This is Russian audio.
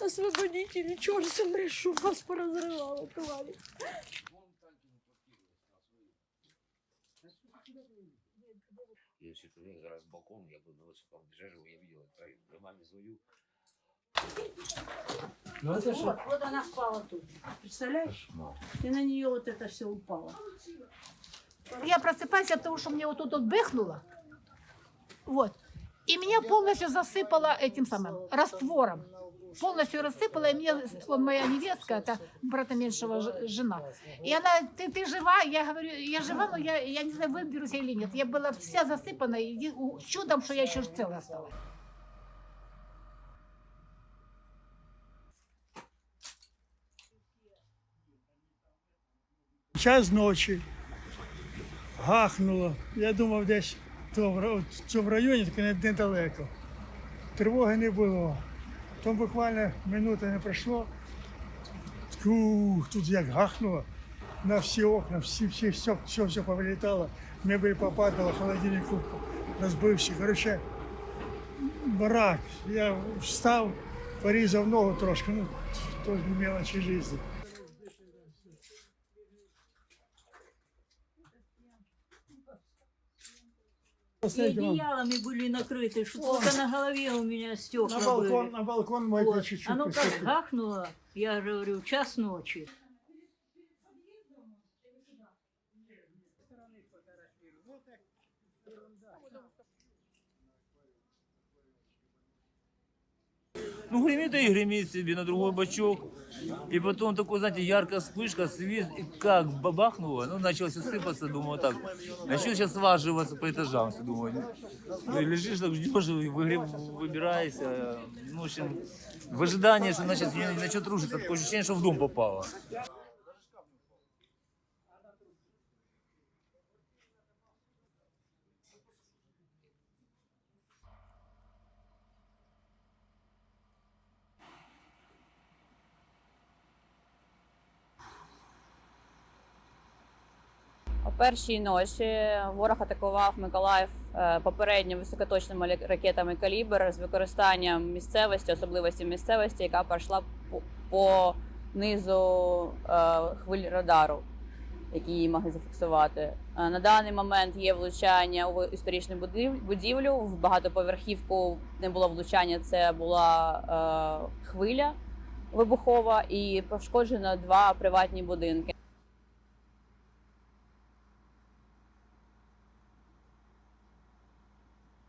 Освободите, черт, смотри, что вас поразрывало, твари. Если бы я раз балкон, я бы на высоком бежал, я видел, я маме звоню. Ну, это вот, вот она впала тут. Представляешь? И на нее вот это все упало. Я просыпаюсь от того, что мне вот тут вот бэхнуло. Вот. И меня полностью засыпало этим самым раствором. Полностью рассыпала, и мне вот моя невестка, это брата меньшего жена. И она, ты, ты жива? Я говорю, я жива, но я, я не знаю, выберусь или нет. Я была вся засыпана, и чудом, что я еще целая осталась. Час ночі гахнуло. Я думав, десь то ра- в районі, таке недалеко. Тривоги не було. Там буквально минута не пройшло. Ух, тут як гахнуло на всі окна, всі, всі, все, все, все повилітало, мебель попадала, холодильник розбився. Коротше, барак. Я встав, порізав ногу трошки, ну, то мелочі життя. И одеялами были накрыты, что только на голове у меня стекла На балкон, были. на балкон мой Вот. чуть-чуть. Оно как гахнуло, я же говорю, час ночи. Ну, гремит и гремит себе на другой бачок. И потом такой, знаете, яркая вспышка, свет, и как бабахнуло, ну, началось сыпаться, думаю, так, начал сейчас сваживаться по этажам, все, думаю. Ну, лежишь, так ждешь, и выгре- выбираешься, ну, в общем, в ожидании, что значит, начнет рушиться, такое ощущение, что в дом попало. О першій ночі ворог атакував Миколаїв е, попередньо високоточними ракетами калібр з використанням місцевості, особливості місцевості, яка пройшла по, низу е, хвиль радару, які її могли зафіксувати. Е, На даний момент є влучання у історичну будівлю. В багатоповерхівку не було влучання, це була хвиля вибухова і пошкоджено два приватні будинки.